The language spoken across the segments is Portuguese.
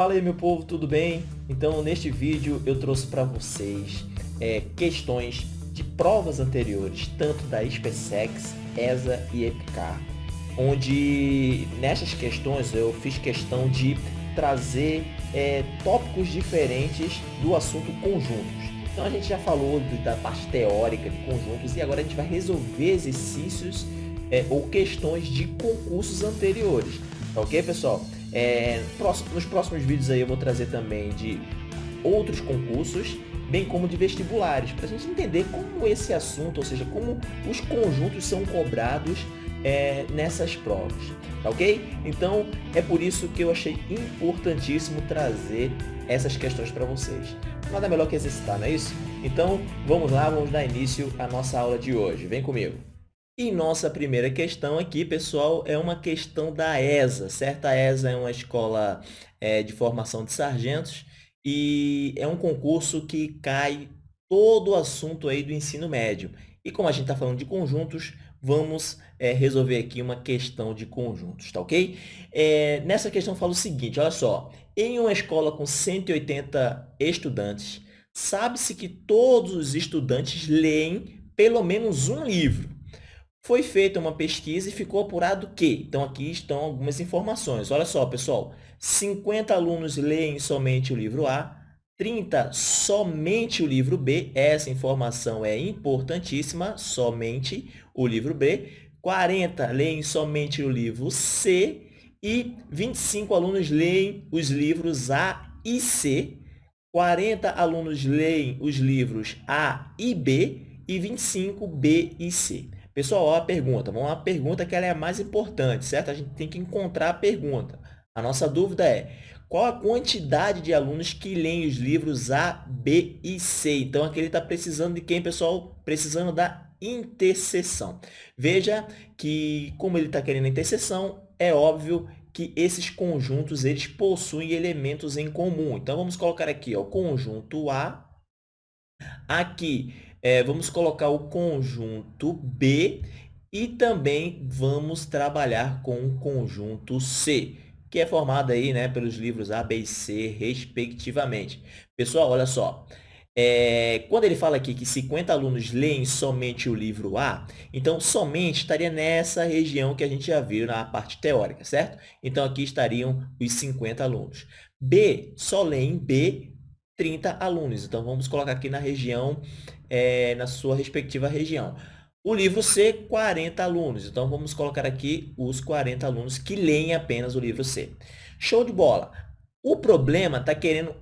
Fala aí meu povo, tudo bem? Então neste vídeo eu trouxe para vocês é, questões de provas anteriores, tanto da SpaceX, ESA e EPICAR, onde nessas questões eu fiz questão de trazer é, tópicos diferentes do assunto conjuntos. Então a gente já falou da parte teórica de conjuntos e agora a gente vai resolver exercícios é, ou questões de concursos anteriores. Tá ok, pessoal? É, nos próximos vídeos aí eu vou trazer também de outros concursos, bem como de vestibulares, para a gente entender como esse assunto, ou seja, como os conjuntos são cobrados é, nessas provas, tá ok? Então é por isso que eu achei importantíssimo trazer essas questões para vocês. Nada melhor que exercitar, não é isso? Então vamos lá, vamos dar início à nossa aula de hoje. Vem comigo! E nossa primeira questão aqui, pessoal, é uma questão da ESA, certo? A ESA é uma escola é, de formação de sargentos e é um concurso que cai todo o assunto aí do ensino médio. E como a gente está falando de conjuntos, vamos é, resolver aqui uma questão de conjuntos, tá ok? É, nessa questão fala o seguinte, olha só, em uma escola com 180 estudantes, sabe-se que todos os estudantes leem pelo menos um livro. Foi feita uma pesquisa e ficou apurado que, então aqui estão algumas informações. Olha só, pessoal, 50 alunos leem somente o livro A, 30 somente o livro B, essa informação é importantíssima, somente o livro B. 40 leem somente o livro C e 25 alunos leem os livros A e C. 40 alunos leem os livros A e B e 25 B e C. Pessoal, a pergunta. Vamos lá, a pergunta que ela é a mais importante, certo? A gente tem que encontrar a pergunta. A nossa dúvida é, qual a quantidade de alunos que leem os livros A, B e C? Então, aqui ele está precisando de quem, pessoal? Precisando da interseção. Veja que, como ele está querendo a interseção, é óbvio que esses conjuntos eles possuem elementos em comum. Então, vamos colocar aqui o conjunto A. Aqui, é, vamos colocar o conjunto B e também vamos trabalhar com o conjunto C que é formada aí, né, pelos livros A, B e C, respectivamente. Pessoal, olha só. É, quando ele fala aqui que 50 alunos leem somente o livro A, então somente estaria nessa região que a gente já viu na parte teórica, certo? Então aqui estariam os 50 alunos. B, só leem B 30 alunos. Então vamos colocar aqui na região, é, na sua respectiva região. O livro C, 40 alunos. Então, vamos colocar aqui os 40 alunos que leem apenas o livro C. Show de bola! O problema está querendo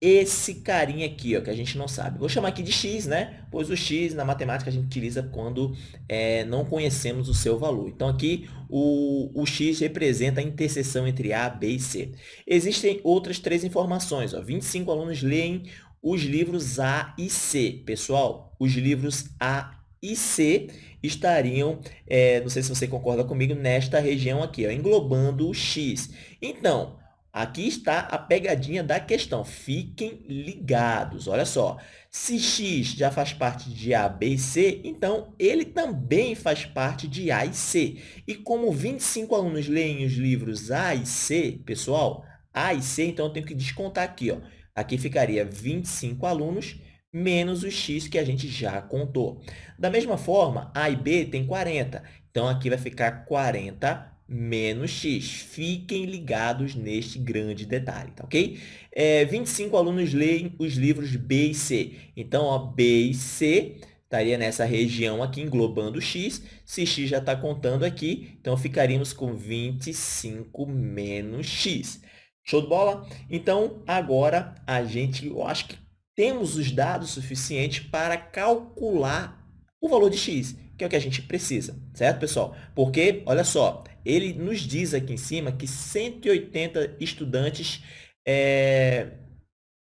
esse carinha aqui, ó, que a gente não sabe. Vou chamar aqui de x, né? Pois o x na matemática a gente utiliza quando é, não conhecemos o seu valor. Então, aqui o, o x representa a interseção entre A, B e C. Existem outras três informações. Ó. 25 alunos leem os livros A e C. Pessoal, os livros A e C estariam, é, não sei se você concorda comigo, nesta região aqui, ó, englobando o X. Então, aqui está a pegadinha da questão. Fiquem ligados. Olha só, se X já faz parte de A, B e C, então ele também faz parte de A e C. E como 25 alunos leem os livros A e C, pessoal, A e C, então eu tenho que descontar aqui. Ó. Aqui ficaria 25 alunos menos o x que a gente já contou. Da mesma forma, A e B tem 40. Então, aqui vai ficar 40 menos x. Fiquem ligados neste grande detalhe, tá ok? É, 25 alunos leem os livros B e C. Então, ó, B e C estaria nessa região aqui, englobando x. Se x já está contando aqui, então ficaríamos com 25 menos x. Show de bola? Então, agora a gente, eu acho que temos os dados suficientes para calcular o valor de x, que é o que a gente precisa, certo, pessoal? Porque, olha só, ele nos diz aqui em cima que 180 estudantes é,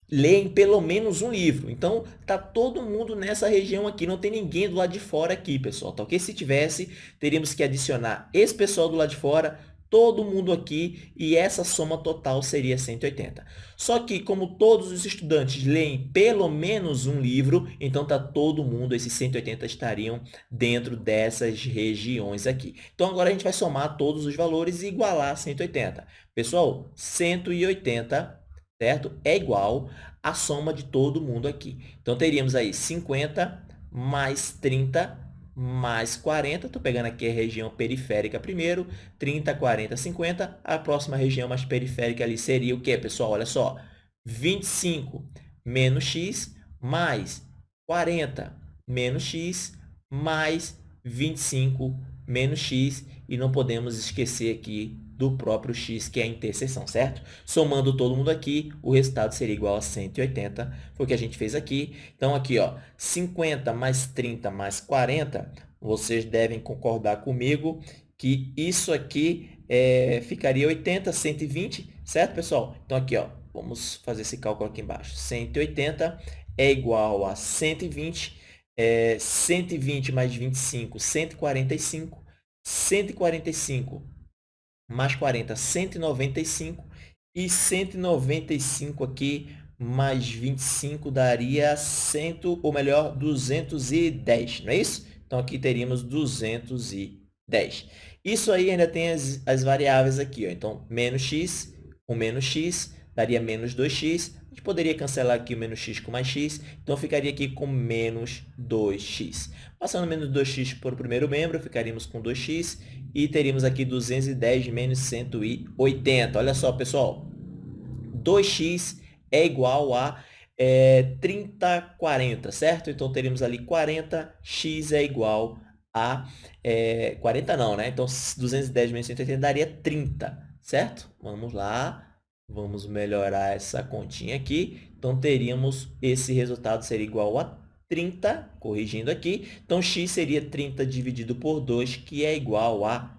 leem pelo menos um livro. Então, tá todo mundo nessa região aqui, não tem ninguém do lado de fora aqui, pessoal, tá ok? Se tivesse, teríamos que adicionar esse pessoal do lado de fora todo mundo aqui e essa soma total seria 180. Só que, como todos os estudantes leem pelo menos um livro, então está todo mundo, esses 180 estariam dentro dessas regiões aqui. Então, agora a gente vai somar todos os valores e igualar 180. Pessoal, 180 certo? É igual à soma de todo mundo aqui. Então, teríamos aí 50 mais 30 mais 40. Estou pegando aqui a região periférica primeiro. 30, 40, 50. A próxima região mais periférica ali seria o quê, pessoal? Olha só. 25 menos x mais 40 menos x mais 25 menos x. E não podemos esquecer aqui do próprio x, que é a interseção, certo? Somando todo mundo aqui, o resultado seria igual a 180, foi o que a gente fez aqui. Então, aqui, ó, 50 mais 30 mais 40, vocês devem concordar comigo que isso aqui é, ficaria 80, 120, certo, pessoal? Então, aqui, ó, vamos fazer esse cálculo aqui embaixo. 180 é igual a 120, é, 120 mais 25, 145, 145 mais 40, 195. E 195 aqui mais 25 daria 100, ou melhor, 210, não é isso? Então, aqui teríamos 210. Isso aí ainda tem as, as variáveis aqui. Ó. Então, menos x com menos x daria menos 2x. Gente poderia cancelar aqui o menos x com mais x. Então, ficaria aqui com menos 2x. Passando menos 2x para o primeiro membro, ficaríamos com 2x e teríamos aqui 210 menos 180. Olha só, pessoal. 2x é igual a é, 30, 40, certo? Então, teríamos ali 40, x é igual a... É, 40 não, né? Então, 210 menos 180 daria 30, certo? Vamos lá. Vamos melhorar essa continha aqui. Então, teríamos esse resultado seria igual a 30, corrigindo aqui. Então, x seria 30 dividido por 2, que é igual a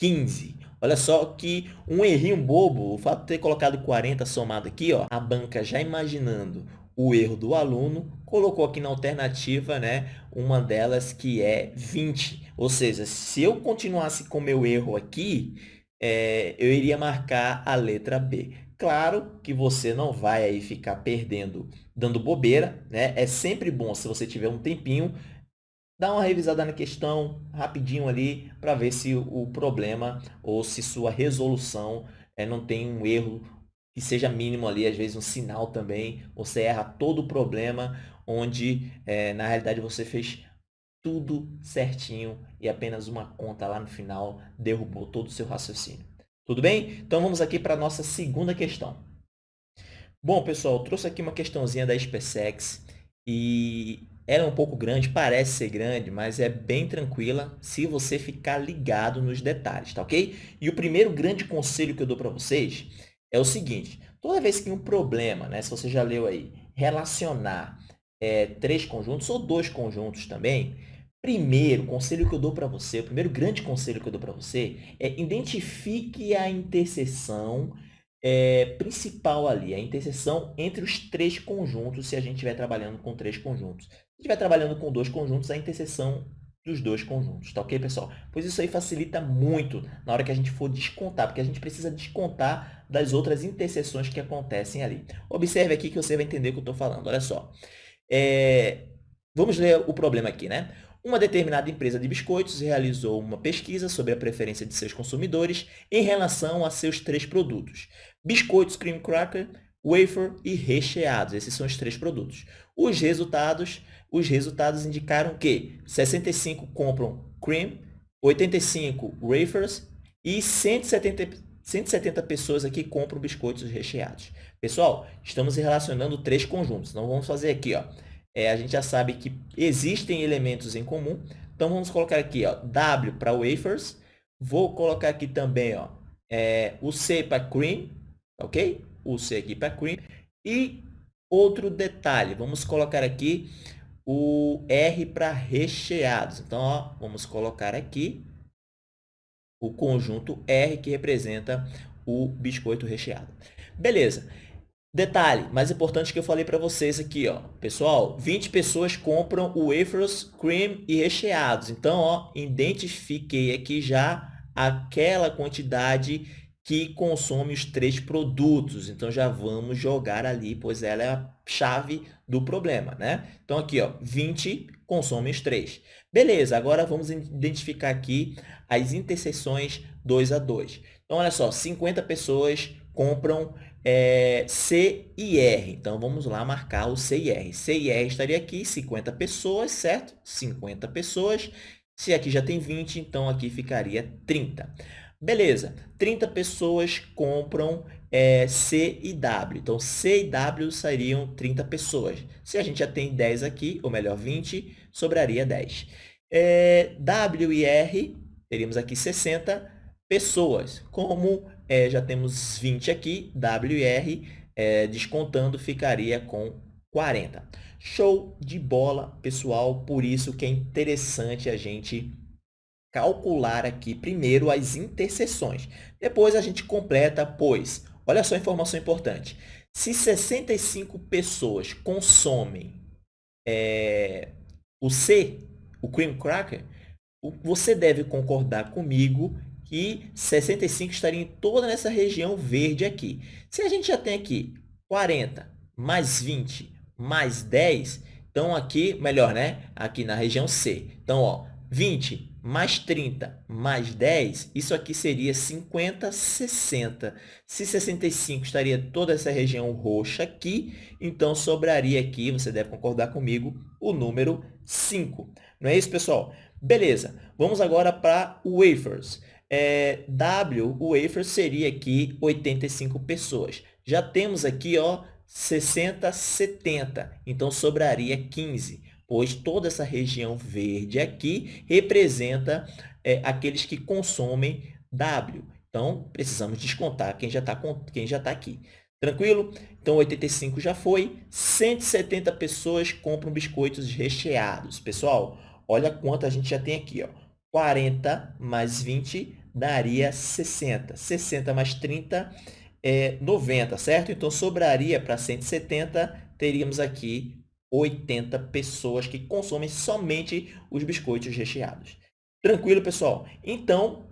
15. Olha só que um errinho bobo, o fato de ter colocado 40 somado aqui, ó, a banca já imaginando o erro do aluno, colocou aqui na alternativa né, uma delas que é 20. Ou seja, se eu continuasse com meu erro aqui, é, eu iria marcar a letra B. Claro que você não vai aí ficar perdendo, dando bobeira, né? É sempre bom, se você tiver um tempinho, dar uma revisada na questão rapidinho ali para ver se o problema ou se sua resolução é, não tem um erro que seja mínimo ali, às vezes um sinal também, você erra todo o problema, onde é, na realidade você fez tudo certinho e apenas uma conta lá no final derrubou todo o seu raciocínio. Tudo bem? Então, vamos aqui para a nossa segunda questão. Bom, pessoal, trouxe aqui uma questãozinha da SpaceX e ela é um pouco grande, parece ser grande, mas é bem tranquila se você ficar ligado nos detalhes, tá ok? E o primeiro grande conselho que eu dou para vocês é o seguinte, toda vez que um problema, né, se você já leu aí, relacionar é, três conjuntos ou dois conjuntos também, Primeiro, conselho que eu dou para você, o primeiro grande conselho que eu dou para você é identifique a interseção é, principal ali, a interseção entre os três conjuntos, se a gente estiver trabalhando com três conjuntos. Se estiver trabalhando com dois conjuntos, a interseção dos dois conjuntos, tá ok, pessoal? Pois isso aí facilita muito na hora que a gente for descontar, porque a gente precisa descontar das outras interseções que acontecem ali. Observe aqui que você vai entender o que eu estou falando, olha só. É, vamos ler o problema aqui, né? Uma determinada empresa de biscoitos realizou uma pesquisa sobre a preferência de seus consumidores em relação a seus três produtos. Biscoitos cream cracker, wafer e recheados. Esses são os três produtos. Os resultados, os resultados indicaram que 65 compram cream, 85 wafers e 170, 170 pessoas aqui compram biscoitos recheados. Pessoal, estamos relacionando três conjuntos. Então, vamos fazer aqui, ó é, a gente já sabe que existem elementos em comum. Então, vamos colocar aqui ó, W para wafers. Vou colocar aqui também ó, é, o C para cream, ok? O C aqui para cream. E outro detalhe, vamos colocar aqui o R para recheados. Então, ó, vamos colocar aqui o conjunto R que representa o biscoito recheado. Beleza. Detalhe, mais importante que eu falei para vocês aqui, ó. Pessoal, 20 pessoas compram o wafers, cream e recheados. Então, ó, identifiquei aqui já aquela quantidade que consome os três produtos. Então, já vamos jogar ali, pois ela é a chave do problema, né? Então, aqui, ó, 20 consome os três. Beleza, agora vamos identificar aqui as interseções 2 a 2. Então, olha só, 50 pessoas compram é, C e R. Então, vamos lá marcar o C e R. C e R estaria aqui, 50 pessoas, certo? 50 pessoas. Se aqui já tem 20, então aqui ficaria 30. Beleza, 30 pessoas compram é, C e W. Então, C e W seriam 30 pessoas. Se a gente já tem 10 aqui, ou melhor, 20, sobraria 10. É, w e R, teríamos aqui 60 pessoas. Como é, já temos 20 aqui, W e R, é, descontando, ficaria com 40. Show de bola, pessoal. Por isso que é interessante a gente calcular aqui primeiro as interseções. Depois a gente completa, pois, olha só a informação importante. Se 65 pessoas consomem é, o C, o cream cracker, você deve concordar comigo que 65 estaria em toda essa região verde aqui. Se a gente já tem aqui 40 mais 20 mais 10, então aqui, melhor, né? Aqui na região C. Então, ó, 20 mais 30 mais 10, isso aqui seria 50, 60. Se 65 estaria toda essa região roxa aqui, então sobraria aqui, você deve concordar comigo, o número 5. Não é isso, pessoal? Beleza, vamos agora para wafers. É, w, o wafer, seria aqui 85 pessoas. Já temos aqui ó, 60, 70, então sobraria 15, pois toda essa região verde aqui representa é, aqueles que consomem W. Então, precisamos descontar quem já está quem já tá aqui. Tranquilo? Então, 85 já foi. 170 pessoas compram biscoitos recheados. Pessoal, olha quanto a gente já tem aqui. Ó. 40 mais 20 daria 60. 60 mais 30 é 90, certo? Então, sobraria para 170, teríamos aqui 80 pessoas que consomem somente os biscoitos recheados. Tranquilo, pessoal? Então,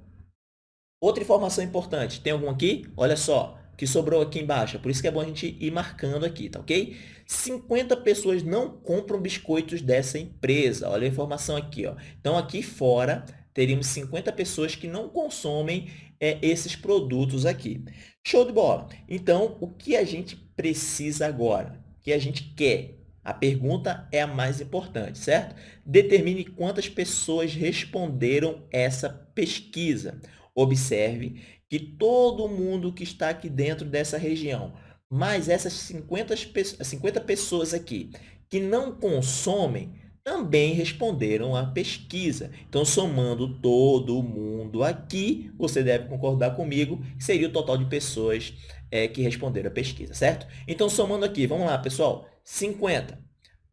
outra informação importante. Tem algum aqui? Olha só, que sobrou aqui embaixo. Por isso que é bom a gente ir marcando aqui, tá ok? 50 pessoas não compram biscoitos dessa empresa. Olha a informação aqui. Ó. Então, aqui fora, teríamos 50 pessoas que não consomem é, esses produtos aqui. Show de bola! Então, o que a gente precisa agora? O que a gente quer? A pergunta é a mais importante, certo? Determine quantas pessoas responderam essa pesquisa. Observe que todo mundo que está aqui dentro dessa região, mais essas 50, 50 pessoas aqui que não consomem, também responderam à pesquisa. Então, somando todo mundo aqui, você deve concordar comigo, seria o total de pessoas é, que responderam à pesquisa, certo? Então, somando aqui, vamos lá, pessoal, 50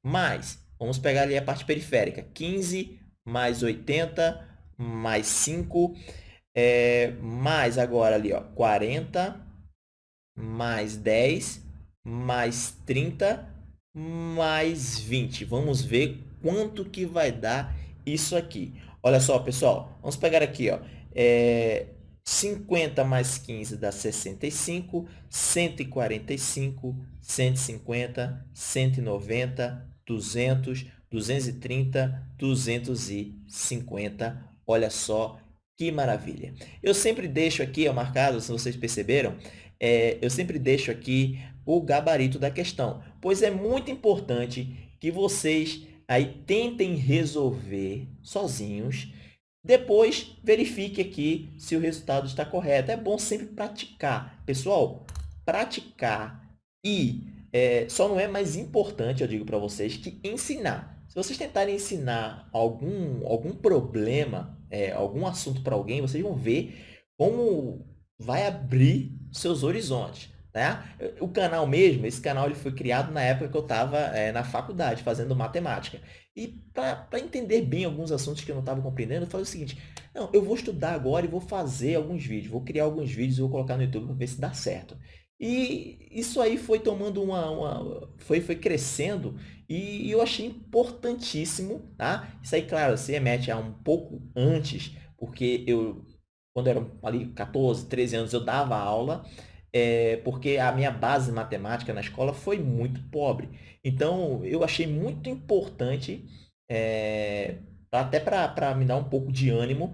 mais, vamos pegar ali a parte periférica, 15 mais 80 mais 5, é, mais agora ali, ó, 40 mais 10 mais 30 mais 20. Vamos ver quanto que vai dar isso aqui. Olha só, pessoal, vamos pegar aqui, ó, é, 50 mais 15 dá 65, 145, 150, 190, 200, 230, 250. Olha só que maravilha. Eu sempre deixo aqui, ó, marcado, se vocês perceberam, é, eu sempre deixo aqui o gabarito da questão, pois é muito importante que vocês aí tentem resolver sozinhos. Depois, verifique aqui se o resultado está correto. É bom sempre praticar. Pessoal, praticar e é, só não é mais importante, eu digo para vocês, que ensinar. Se vocês tentarem ensinar algum, algum problema, é, algum assunto para alguém, vocês vão ver como vai abrir seus horizontes. Né? O canal mesmo, esse canal ele foi criado na época que eu estava é, na faculdade, fazendo matemática. E para entender bem alguns assuntos que eu não estava compreendendo, eu falei o seguinte, não, eu vou estudar agora e vou fazer alguns vídeos, vou criar alguns vídeos e vou colocar no YouTube para ver se dá certo. E isso aí foi tomando uma, uma foi, foi crescendo e, eu achei importantíssimo, tá? Isso aí, claro, se remete a um pouco antes, porque eu, quando eu era ali 14, 13 anos, eu dava aula, é, porque a minha base matemática na escola foi muito pobre. Então, eu achei muito importante, é, até para me dar um pouco de ânimo,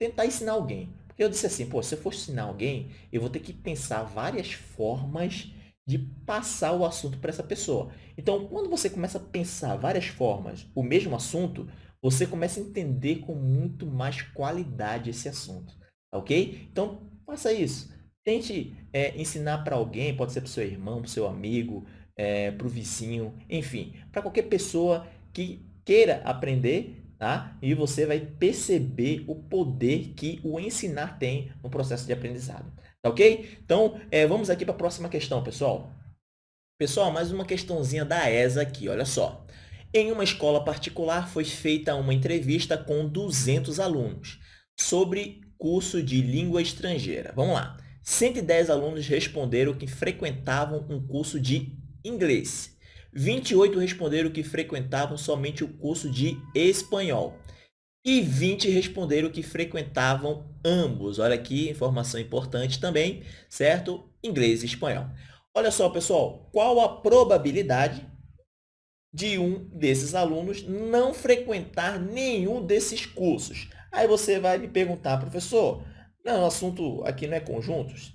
tentar ensinar alguém. Porque eu disse assim, pô, se eu for ensinar alguém, eu vou ter que pensar várias formas de passar o assunto para essa pessoa. Então, quando você começa a pensar várias formas, o mesmo assunto, você começa a entender com muito mais qualidade esse assunto, tá ok? Então, faça isso. Tente é, ensinar para alguém, pode ser para o seu irmão, para o seu amigo, é, para o vizinho, enfim, para qualquer pessoa que queira aprender, tá? E você vai perceber o poder que o ensinar tem no processo de aprendizado. Tá ok? Então, é, vamos aqui para a próxima questão, pessoal. Pessoal, mais uma questãozinha da ESA aqui, olha só. Em uma escola particular foi feita uma entrevista com 200 alunos sobre curso de língua estrangeira. Vamos lá. 110 alunos responderam que frequentavam um curso de inglês. 28 responderam que frequentavam somente o curso de espanhol e 20 responderam que frequentavam ambos. Olha aqui, informação importante também, certo? Inglês e espanhol. Olha só, pessoal, qual a probabilidade de um desses alunos não frequentar nenhum desses cursos? Aí você vai me perguntar, professor, não, o assunto aqui não é conjuntos?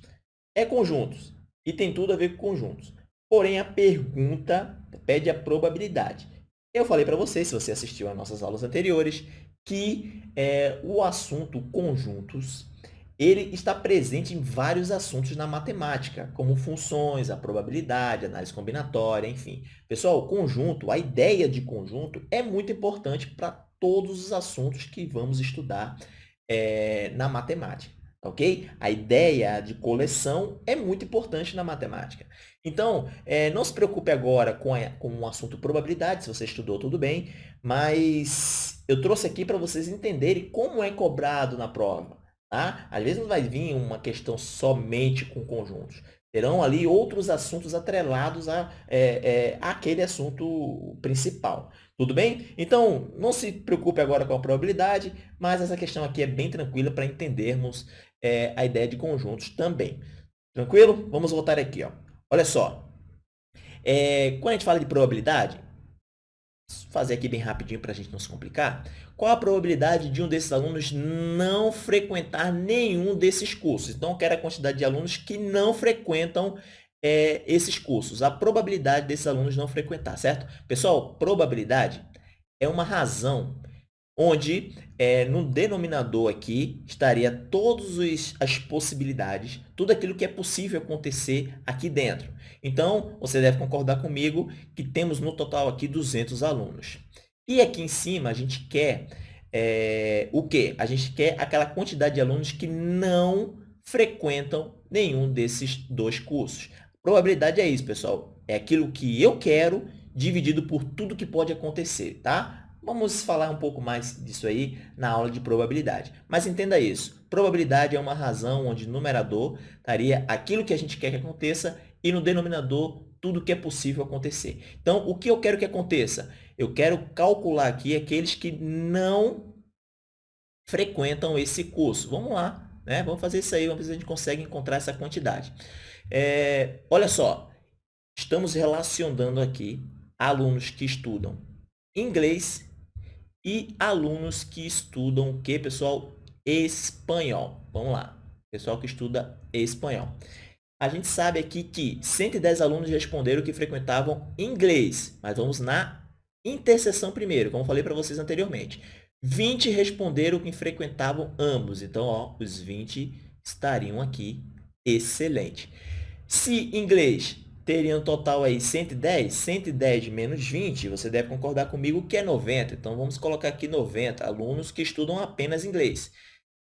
É conjuntos e tem tudo a ver com conjuntos. Porém, a pergunta pede a probabilidade. Eu falei para você, se você assistiu às nossas aulas anteriores, que é, o assunto conjuntos ele está presente em vários assuntos na matemática, como funções, a probabilidade, análise combinatória, enfim. Pessoal, conjunto, a ideia de conjunto é muito importante para todos os assuntos que vamos estudar é, na matemática ok? A ideia de coleção é muito importante na matemática. Então, é, não se preocupe agora com, a, com o assunto probabilidade, se você estudou, tudo bem, mas eu trouxe aqui para vocês entenderem como é cobrado na prova. Tá? Às vezes não vai vir uma questão somente com conjuntos. Terão ali outros assuntos atrelados a, é, é, àquele assunto principal. Tudo bem? Então, não se preocupe agora com a probabilidade, mas essa questão aqui é bem tranquila para entendermos é, a ideia de conjuntos também. Tranquilo? Vamos voltar aqui. Ó. Olha só. É, quando a gente fala de probabilidade, fazer aqui bem rapidinho para a gente não se complicar. Qual a probabilidade de um desses alunos não frequentar nenhum desses cursos? Então, eu quero a quantidade de alunos que não frequentam é, esses cursos. A probabilidade desses alunos não frequentar, certo? Pessoal, probabilidade é uma razão onde é, no denominador aqui estaria todas as possibilidades, tudo aquilo que é possível acontecer aqui dentro. Então, você deve concordar comigo que temos no total aqui 200 alunos. E aqui em cima a gente quer é, o quê? A gente quer aquela quantidade de alunos que não frequentam nenhum desses dois cursos. Probabilidade é isso, pessoal. É aquilo que eu quero dividido por tudo que pode acontecer, tá? Vamos falar um pouco mais disso aí na aula de probabilidade. Mas entenda isso, probabilidade é uma razão onde numerador estaria aquilo que a gente quer que aconteça e no denominador tudo que é possível acontecer. Então, o que eu quero que aconteça? Eu quero calcular aqui aqueles que não frequentam esse curso. Vamos lá, né? vamos fazer isso aí, vamos ver se a gente consegue encontrar essa quantidade. É, olha só, estamos relacionando aqui alunos que estudam inglês e alunos que estudam o que, pessoal? Espanhol. Vamos lá. Pessoal que estuda espanhol. A gente sabe aqui que 110 alunos responderam que frequentavam inglês, mas vamos na interseção primeiro, como falei para vocês anteriormente. 20 responderam que frequentavam ambos, então ó, os 20 estariam aqui. Excelente. Se inglês teria um total aí 110, 110 menos 20, você deve concordar comigo que é 90. Então, vamos colocar aqui 90 alunos que estudam apenas inglês.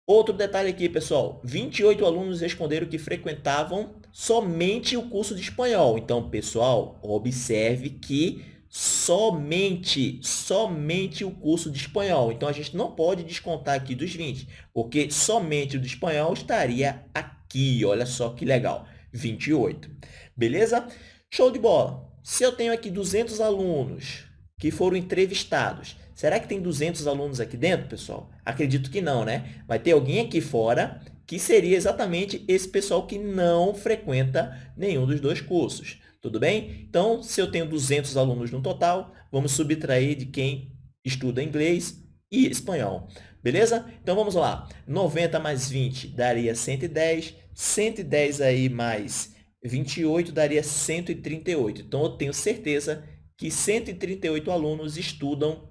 Outro detalhe aqui, pessoal, 28 alunos responderam que frequentavam somente o curso de espanhol. Então, pessoal, observe que somente, somente o curso de espanhol. Então, a gente não pode descontar aqui dos 20, porque somente o de espanhol estaria aqui. Olha só que legal, 28. Beleza? Show de bola. Se eu tenho aqui 200 alunos que foram entrevistados, será que tem 200 alunos aqui dentro, pessoal? Acredito que não, né? Vai ter alguém aqui fora que seria exatamente esse pessoal que não frequenta nenhum dos dois cursos. Tudo bem? Então, se eu tenho 200 alunos no total, vamos subtrair de quem estuda inglês e espanhol. Beleza? Então, vamos lá. 90 mais 20 daria 110. 110 aí mais 28 daria 138. Então, eu tenho certeza que 138 alunos estudam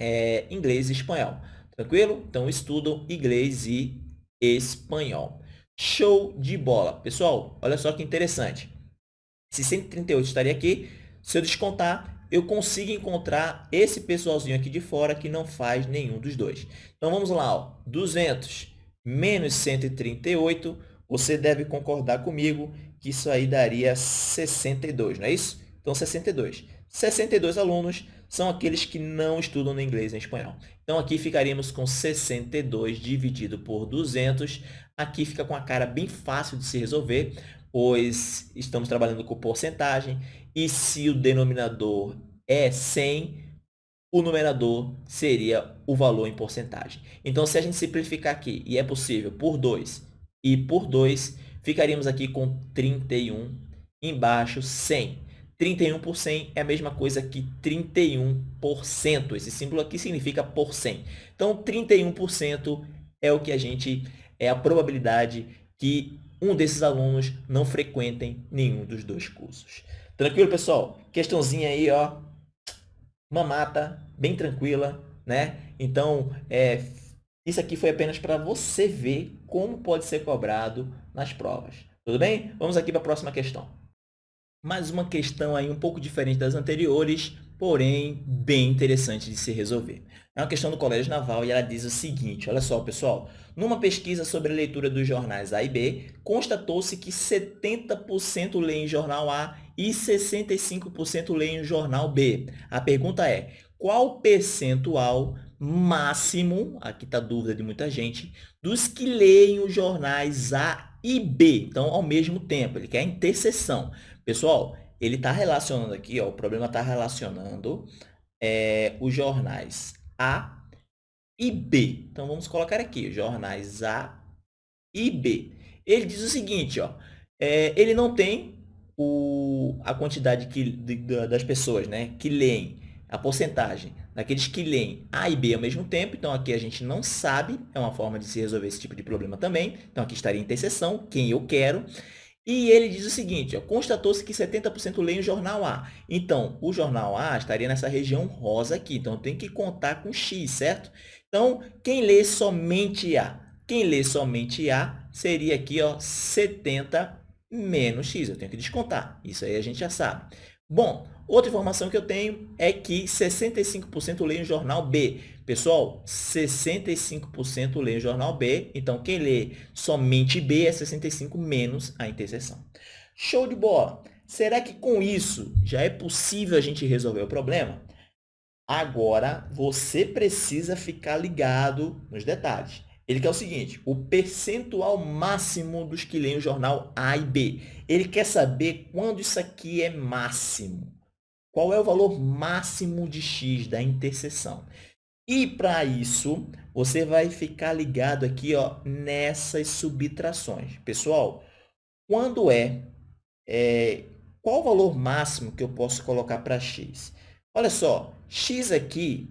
é, inglês e espanhol. Tranquilo? Então, estudam inglês e espanhol. Show de bola. Pessoal, olha só que interessante. Se 138 estaria aqui, se eu descontar, eu consigo encontrar esse pessoalzinho aqui de fora que não faz nenhum dos dois. Então, vamos lá. Ó. 200 menos 138, você deve concordar comigo que isso aí daria 62, não é isso? Então, 62. 62 alunos são aqueles que não estudam no inglês e espanhol. Então, aqui ficaríamos com 62 dividido por 200. Aqui fica com a cara bem fácil de se resolver, pois estamos trabalhando com porcentagem. E se o denominador é 100, o numerador seria o valor em porcentagem. Então, se a gente simplificar aqui, e é possível, por 2 e por 2, ficaríamos aqui com 31, embaixo 100. 31 por 100 é a mesma coisa que 31%. Esse símbolo aqui significa por 100. Então, 31% é o que a gente é a probabilidade que um desses alunos não frequentem nenhum dos dois cursos. Tranquilo, pessoal? Questãozinha aí, ó, mamata, bem tranquila, né? Então, é, isso aqui foi apenas para você ver como pode ser cobrado nas provas. Tudo bem? Vamos aqui para a próxima questão mais uma questão aí um pouco diferente das anteriores, porém bem interessante de se resolver. É uma questão do Colégio Naval e ela diz o seguinte, olha só, pessoal. Numa pesquisa sobre a leitura dos jornais A e B, constatou-se que 70% leem jornal A e 65% leem o jornal B. A pergunta é, qual percentual máximo, aqui está a dúvida de muita gente, dos que leem os jornais A e B? Então, ao mesmo tempo, ele quer a interseção. Pessoal, ele está relacionando aqui, ó, o problema está relacionando é, os jornais A e B. Então, vamos colocar aqui, jornais A e B. Ele diz o seguinte, ó, é, ele não tem o, a quantidade que, de, das pessoas né, que leem, a porcentagem daqueles que leem A e B ao mesmo tempo. Então, aqui a gente não sabe, é uma forma de se resolver esse tipo de problema também. Então, aqui estaria interseção, quem eu quero. E ele diz o seguinte, constatou-se que 70% leem o jornal A. Então, o jornal A estaria nessa região rosa aqui. Então, tem que contar com X, certo? Então, quem lê somente A? Quem lê somente A seria aqui ó, 70 menos X. Eu tenho que descontar. Isso aí a gente já sabe. Bom, outra informação que eu tenho é que 65% leem o jornal B. Pessoal, 65% lê o jornal B, então quem lê somente B é 65 menos a interseção. Show de bola! Será que com isso já é possível a gente resolver o problema? Agora, você precisa ficar ligado nos detalhes. Ele quer o seguinte, o percentual máximo dos que leem o jornal A e B. Ele quer saber quando isso aqui é máximo. Qual é o valor máximo de x da interseção? E para isso, você vai ficar ligado aqui ó, nessas subtrações. Pessoal, quando é, é qual o valor máximo que eu posso colocar para x? Olha só, x aqui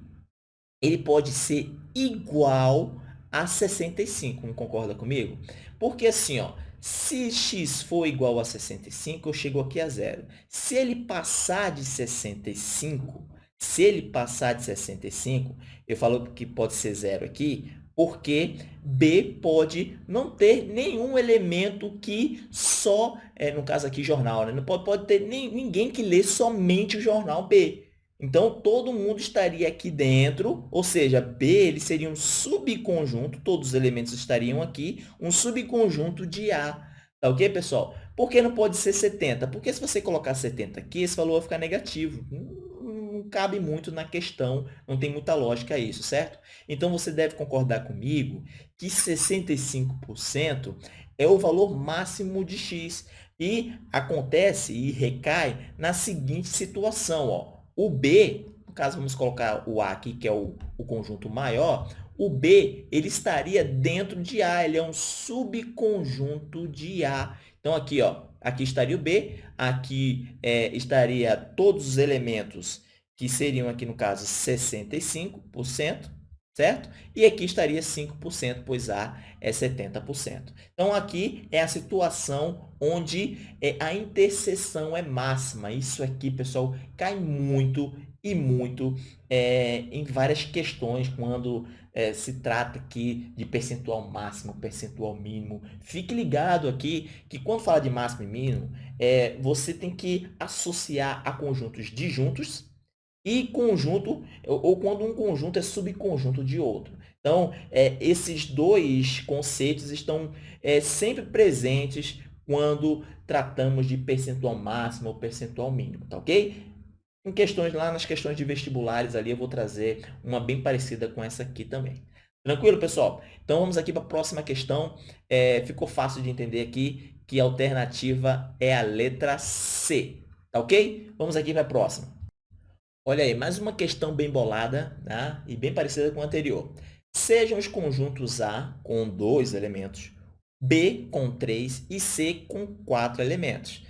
ele pode ser igual a 65, não concorda comigo? Porque assim, ó, se x for igual a 65, eu chego aqui a zero. Se ele passar de 65, se ele passar de 65, eu falo que pode ser zero aqui, porque B pode não ter nenhum elemento que só, é, no caso aqui, jornal, né? não pode, pode ter nem, ninguém que lê somente o jornal B. Então, todo mundo estaria aqui dentro, ou seja, B ele seria um subconjunto, todos os elementos estariam aqui, um subconjunto de A. Tá ok, pessoal? Por que não pode ser 70? Porque se você colocar 70 aqui, esse valor vai ficar negativo. Não, não cabe muito na questão, não tem muita lógica isso, certo? Então, você deve concordar comigo que 65% é o valor máximo de x. E acontece e recai na seguinte situação, ó o B, no caso, vamos colocar o A aqui, que é o, o conjunto maior, o B ele estaria dentro de A, ele é um subconjunto de A. Então, aqui, ó, aqui estaria o B, aqui é, estaria todos os elementos que seriam aqui, no caso, 65%, certo? E aqui estaria 5%, pois A é 70%. Então, aqui é a situação onde é, a interseção é máxima. Isso aqui, pessoal, cai muito e muito é, em várias questões quando é, se trata aqui de percentual máximo, percentual mínimo. Fique ligado aqui que quando fala de máximo e mínimo, é, você tem que associar a conjuntos disjuntos e conjunto, ou quando um conjunto é subconjunto de outro. Então, é, esses dois conceitos estão é, sempre presentes quando tratamos de percentual máximo ou percentual mínimo, tá ok? Em questões lá nas questões de vestibulares ali, eu vou trazer uma bem parecida com essa aqui também. Tranquilo, pessoal? Então, vamos aqui para a próxima questão. É, ficou fácil de entender aqui que a alternativa é a letra C, tá ok? Vamos aqui para a próxima. Olha aí, mais uma questão bem bolada né? e bem parecida com a anterior. Sejam os conjuntos A com dois elementos, B com três e C com quatro elementos.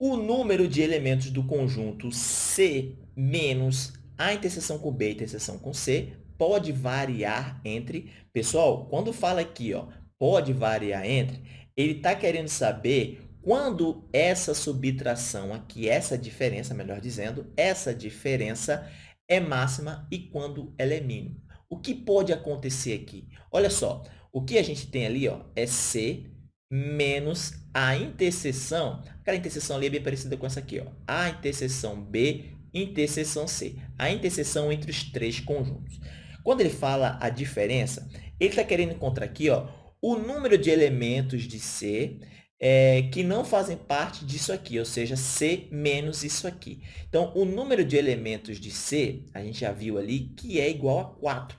O número de elementos do conjunto C menos a interseção com B interseção com C pode variar entre... Pessoal, quando fala aqui, ó, pode variar entre, ele está querendo saber quando essa subtração aqui, essa diferença, melhor dizendo, essa diferença é máxima e quando ela é mínima. O que pode acontecer aqui? Olha só, o que a gente tem ali ó, é C menos a interseção, aquela interseção ali é bem parecida com essa aqui, ó, a interseção B, interseção C, a interseção entre os três conjuntos. Quando ele fala a diferença, ele está querendo encontrar aqui ó, o número de elementos de C é, que não fazem parte disso aqui, ou seja, C menos isso aqui. Então, o número de elementos de C, a gente já viu ali, que é igual a 4.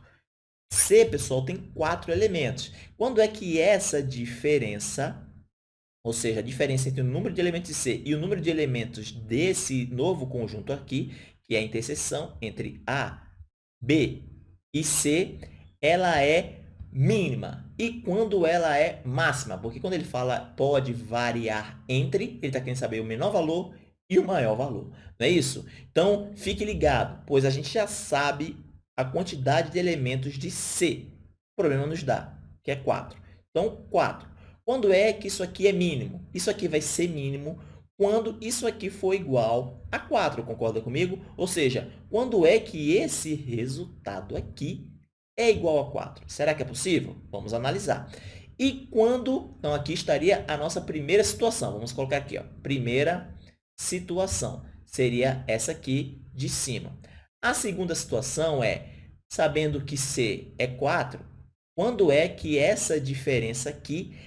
C, pessoal, tem 4 elementos. Quando é que essa diferença, ou seja, a diferença entre o número de elementos de C e o número de elementos desse novo conjunto aqui, que é a interseção entre A, B e C, ela é mínima e quando ela é máxima, porque quando ele fala pode variar entre, ele está querendo saber o menor valor e o maior valor, não é isso? Então, fique ligado, pois a gente já sabe a quantidade de elementos de C. O problema nos dá, que é 4. Então, 4. Quando é que isso aqui é mínimo? Isso aqui vai ser mínimo quando isso aqui for igual a 4, concorda comigo? Ou seja, quando é que esse resultado aqui é igual a 4. Será que é possível? Vamos analisar. E quando... Então, aqui estaria a nossa primeira situação. Vamos colocar aqui, ó, primeira situação. Seria essa aqui de cima. A segunda situação é, sabendo que C é 4, quando é que essa diferença aqui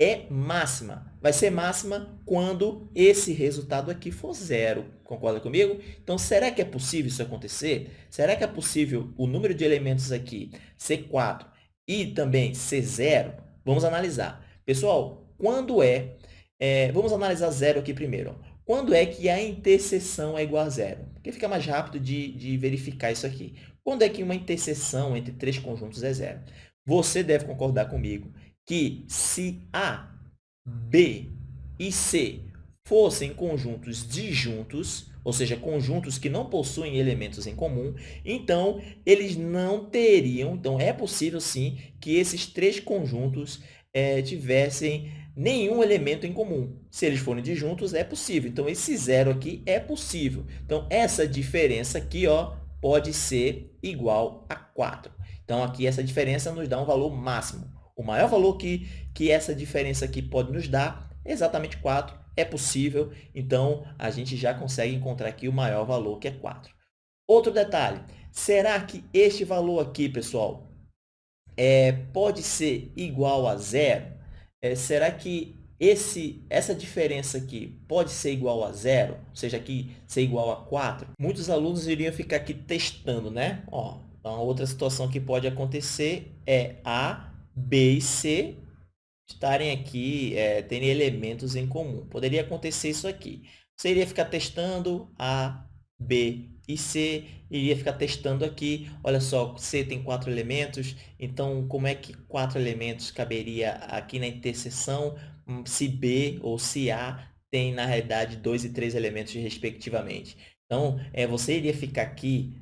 é máxima. Vai ser máxima quando esse resultado aqui for zero. Concorda comigo? Então, será que é possível isso acontecer? Será que é possível o número de elementos aqui ser 4 e também ser zero? Vamos analisar. Pessoal, quando é... é vamos analisar zero aqui primeiro. Quando é que a interseção é igual a zero? Porque fica mais rápido de, de verificar isso aqui. Quando é que uma interseção entre três conjuntos é zero? Você deve concordar comigo que se A, B e C fossem conjuntos disjuntos, ou seja, conjuntos que não possuem elementos em comum, então eles não teriam, então é possível sim que esses três conjuntos é, tivessem nenhum elemento em comum. Se eles forem disjuntos, é possível. Então, esse zero aqui é possível. Então, essa diferença aqui ó, pode ser igual a 4. Então, aqui essa diferença nos dá um valor máximo. O maior valor que, que essa diferença aqui pode nos dar exatamente 4. É possível, então a gente já consegue encontrar aqui o maior valor, que é 4. Outro detalhe, será que este valor aqui, pessoal, é, pode ser igual a zero? É, será que esse, essa diferença aqui pode ser igual a zero? Ou seja, aqui ser igual a 4? Muitos alunos iriam ficar aqui testando, né? Ó, então, outra situação que pode acontecer é A B e C estarem aqui, é, terem elementos em comum. Poderia acontecer isso aqui. Você iria ficar testando A, B e C, iria ficar testando aqui. Olha só, C tem quatro elementos, então como é que quatro elementos caberia aqui na interseção hum, se B ou se A tem, na realidade, dois e três elementos respectivamente. Então, é, você iria ficar aqui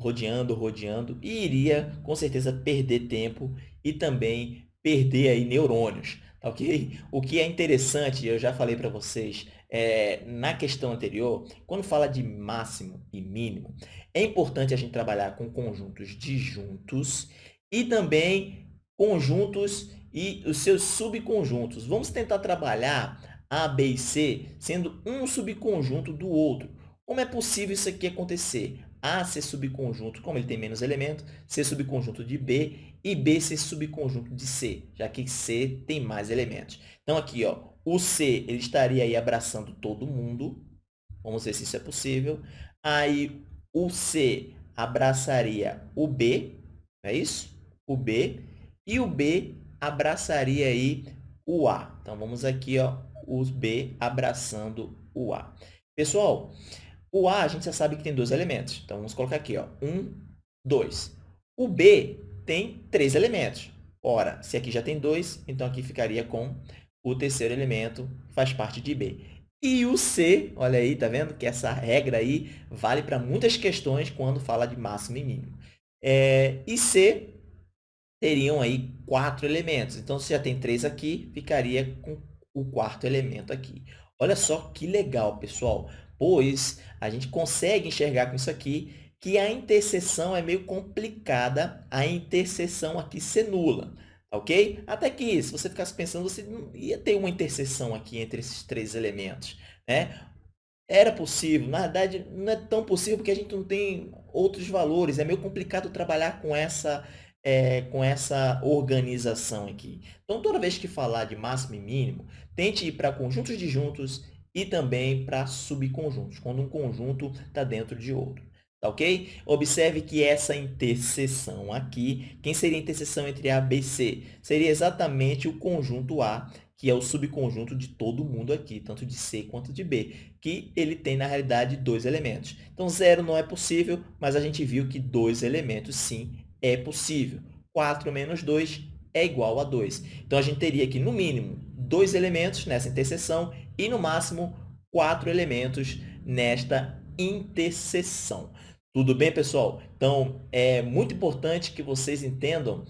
rodeando, rodeando, e iria, com certeza, perder tempo e também perder aí neurônios, tá ok? O que é interessante, eu já falei para vocês, é, na questão anterior, quando fala de máximo e mínimo, é importante a gente trabalhar com conjuntos disjuntos e também conjuntos e os seus subconjuntos. Vamos tentar trabalhar A, B e C sendo um subconjunto do outro. Como é possível isso aqui acontecer? A ser subconjunto, como ele tem menos elementos, ser subconjunto de B e B ser subconjunto de C, já que C tem mais elementos. Então, aqui, ó, o C ele estaria aí abraçando todo mundo. Vamos ver se isso é possível. Aí, o C abraçaria o B, é isso? O B. E o B abraçaria aí o A. Então, vamos aqui, ó, o B abraçando o A. Pessoal, o A a gente já sabe que tem dois elementos. Então, vamos colocar aqui, ó, um, dois. O B tem três elementos. Ora, se aqui já tem dois, então aqui ficaria com o terceiro elemento, faz parte de B. E o C, olha aí, tá vendo que essa regra aí vale para muitas questões quando fala de máximo e mínimo. É, e C teriam aí quatro elementos. Então, se já tem três aqui, ficaria com o quarto elemento aqui. Olha só que legal, pessoal, pois a gente consegue enxergar com isso aqui que a interseção é meio complicada, a interseção aqui ser nula, tá ok? Até que, se você ficasse pensando, você ia ter uma interseção aqui entre esses três elementos, né? Era possível, na verdade, não é tão possível porque a gente não tem outros valores, é meio complicado trabalhar com essa é, com essa organização aqui. Então, toda vez que falar de máximo e mínimo, tente ir para conjuntos disjuntos e também para subconjuntos, quando um conjunto está dentro de outro. Tá ok? Observe que essa interseção aqui, quem seria a interseção entre A, B e C? Seria exatamente o conjunto A, que é o subconjunto de todo mundo aqui, tanto de C quanto de B, que ele tem, na realidade, dois elementos. Então, zero não é possível, mas a gente viu que dois elementos, sim, é possível. 4 menos 2 é igual a 2. Então, a gente teria aqui, no mínimo, dois elementos nessa interseção e, no máximo, quatro elementos nesta interseção. Tudo bem, pessoal? Então, é muito importante que vocês entendam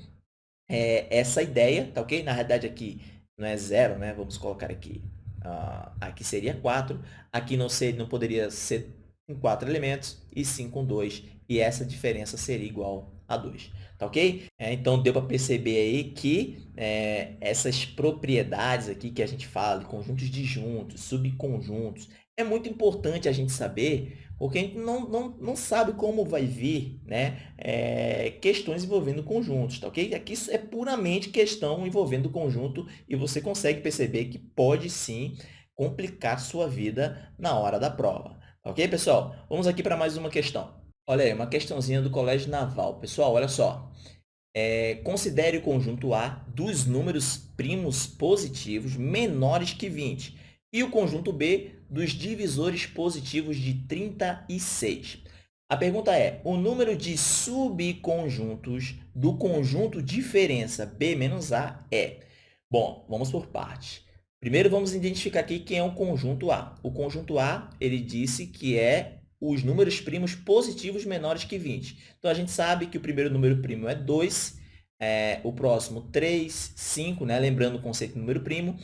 é, essa ideia, tá ok? Na realidade, aqui não é zero, né? Vamos colocar aqui. Uh, aqui seria 4. Aqui não, ser, não poderia ser com quatro elementos e sim com dois. E essa diferença seria igual a 2. Tá ok? É, então, deu para perceber aí que é, essas propriedades aqui que a gente fala, conjuntos disjuntos, subconjuntos, é muito importante a gente saber, porque a gente não, não, não sabe como vai vir né, é, questões envolvendo conjuntos, tá ok? Aqui é puramente questão envolvendo conjunto e você consegue perceber que pode sim complicar sua vida na hora da prova. Tá ok, pessoal? Vamos aqui para mais uma questão. Olha aí, uma questãozinha do Colégio Naval. Pessoal, olha só. É, considere o conjunto A dos números primos positivos menores que 20 e o conjunto B dos divisores positivos de 36. A pergunta é, o número de subconjuntos do conjunto diferença B menos A é... Bom, vamos por partes. Primeiro, vamos identificar aqui quem é o conjunto A. O conjunto A, ele disse que é os números primos positivos menores que 20. Então, a gente sabe que o primeiro número primo é 2, é, o próximo 3, 5, né? lembrando o conceito de número primo,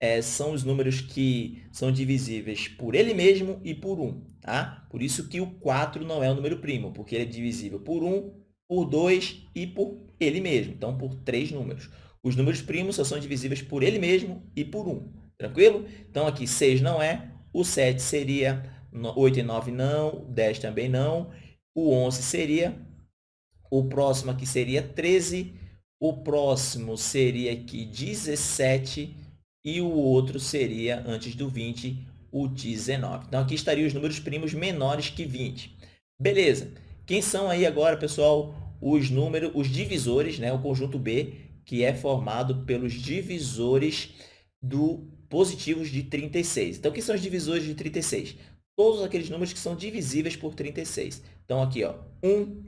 é, são os números que são divisíveis por ele mesmo e por 1. Tá? Por isso que o 4 não é um número primo, porque ele é divisível por 1, por 2 e por ele mesmo. Então, por três números. Os números primos só são divisíveis por ele mesmo e por 1. Tranquilo? Então, aqui 6 não é, o 7 seria 8 e 9 não, 10 também não. O 11 seria, o próximo aqui seria 13, o próximo seria aqui 17 e o outro seria, antes do 20, o 19. Então, aqui estariam os números primos menores que 20. Beleza. Quem são aí agora, pessoal, os números, os divisores, né? o conjunto B, que é formado pelos divisores do positivos de 36. Então, quem são os divisores de 36? todos aqueles números que são divisíveis por 36. Então, aqui, ó, 1,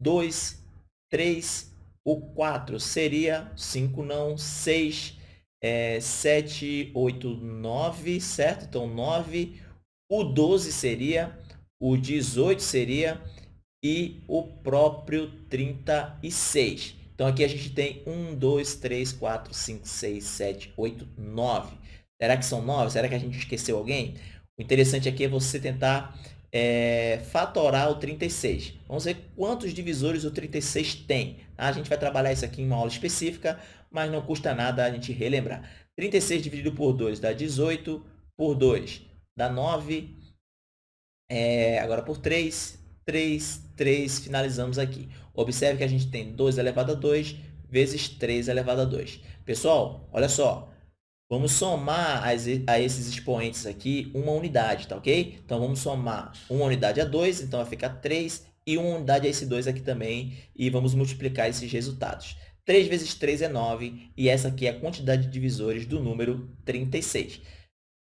2, 3, o 4 seria 5 não, 6, é, 7, 8, 9, certo? Então, 9. O 12 seria, o 18 seria, e o próprio 36. Então, aqui a gente tem 1, 2, 3, 4, 5, 6, 7, 8, 9. Será que são 9? Será que a gente esqueceu alguém? O interessante aqui é você tentar é, fatorar o 36. Vamos ver quantos divisores o 36 tem. Tá? A gente vai trabalhar isso aqui em uma aula específica, mas não custa nada a gente relembrar. 36 dividido por 2 dá 18, por 2 dá 9, é, agora por 3, 3, 3, finalizamos aqui. Observe que a gente tem 2 elevado a 2 vezes 3 elevado a 2. Pessoal, olha só, Vamos somar a esses expoentes aqui uma unidade, tá ok? Então, vamos somar uma unidade a 2, então vai ficar 3, e uma unidade a esse 2 aqui também, e vamos multiplicar esses resultados. 3 vezes 3 é 9, e essa aqui é a quantidade de divisores do número 36.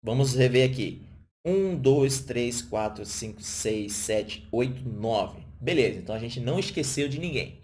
Vamos rever aqui. 1, 2, 3, 4, 5, 6, 7, 8, 9. Beleza, então a gente não esqueceu de ninguém.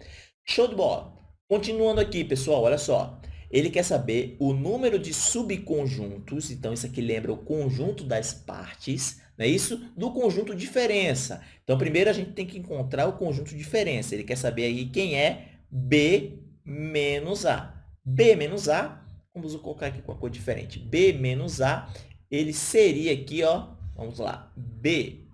Show de bola! Continuando aqui, pessoal, olha só. Ele quer saber o número de subconjuntos, então isso aqui lembra o conjunto das partes, não é isso? Do conjunto diferença. Então, primeiro a gente tem que encontrar o conjunto diferença. Ele quer saber aí quem é B menos A. B menos A, vamos colocar aqui com a cor diferente. B menos A, ele seria aqui, ó, vamos lá, B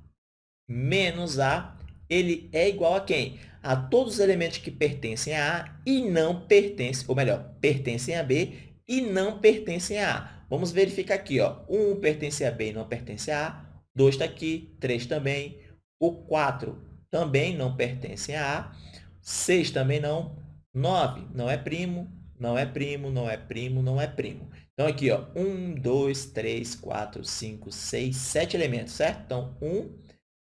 menos A, ele é igual a quem? a todos os elementos que pertencem a A e não pertencem, ou melhor, pertencem a B e não pertencem a A. Vamos verificar aqui, ó. 1 pertence a B e não pertence a A. 2 está aqui, 3 também. O 4 também não pertence a A. 6 também não. 9 não é primo, não é primo, não é primo, não é primo. Então, aqui, ó, 1, 2, 3, 4, 5, 6, 7 elementos, certo? Então, 1,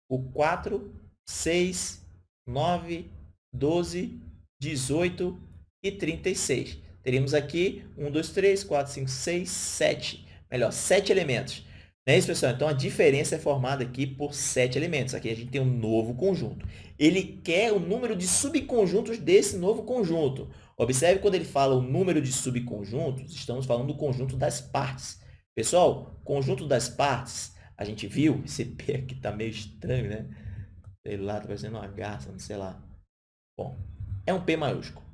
o 4, 6, 9, 12, 18 e 36. Teríamos aqui 1, 2, 3, 4, 5, 6, 7. Melhor, 7 elementos. Não é isso, pessoal? Então, a diferença é formada aqui por 7 elementos. Aqui a gente tem um novo conjunto. Ele quer o número de subconjuntos desse novo conjunto. Observe quando ele fala o número de subconjuntos, estamos falando do conjunto das partes. Pessoal, conjunto das partes, a gente viu, esse P aqui está meio estranho, né? Sei lá, tá parecendo uma garça, não sei lá. Bom, é um P maiúsculo.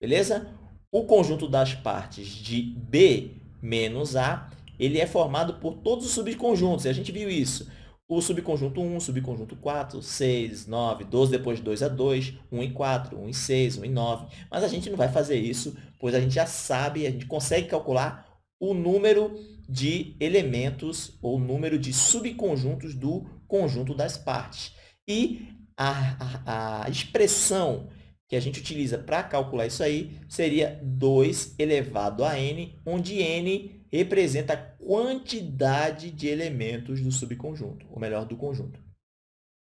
Beleza? O conjunto das partes de B menos A, ele é formado por todos os subconjuntos. E a gente viu isso. O subconjunto 1, subconjunto 4, 6, 9, 12, depois 2 a 2, 1 e 4, 1 e 6, 1 e 9. Mas a gente não vai fazer isso, pois a gente já sabe, a gente consegue calcular o número de elementos ou número de subconjuntos do conjunto das partes. E a, a, a expressão que a gente utiliza para calcular isso aí seria 2 elevado a n, onde n representa a quantidade de elementos do subconjunto, ou melhor, do conjunto.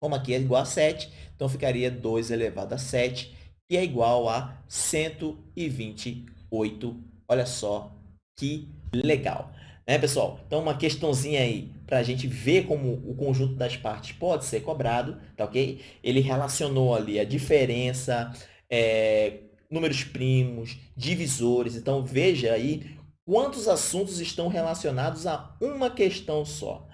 Como aqui é igual a 7, então ficaria 2 elevado a 7, que é igual a 128. Olha só que legal. Né, pessoal? Então, uma questãozinha aí para a gente ver como o conjunto das partes pode ser cobrado, tá ok? Ele relacionou ali a diferença, é, números primos, divisores. Então, veja aí quantos assuntos estão relacionados a uma questão só.